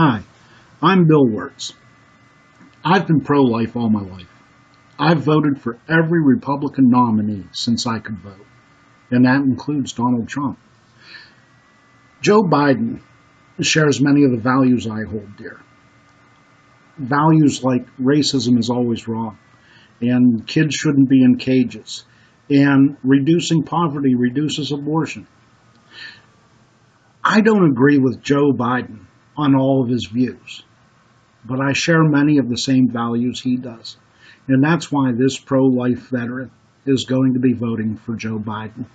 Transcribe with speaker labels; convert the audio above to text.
Speaker 1: Hi, I'm Bill Wirtz. I've been pro-life all my life. I've voted for every Republican nominee since I could vote, and that includes Donald Trump. Joe Biden shares many of the values I hold dear. Values like racism is always wrong, and kids shouldn't be in cages, and reducing poverty reduces abortion. I don't agree with Joe Biden on all of his views, but I share many of the same values he does. And that's why this pro life veteran is going to be voting for Joe Biden.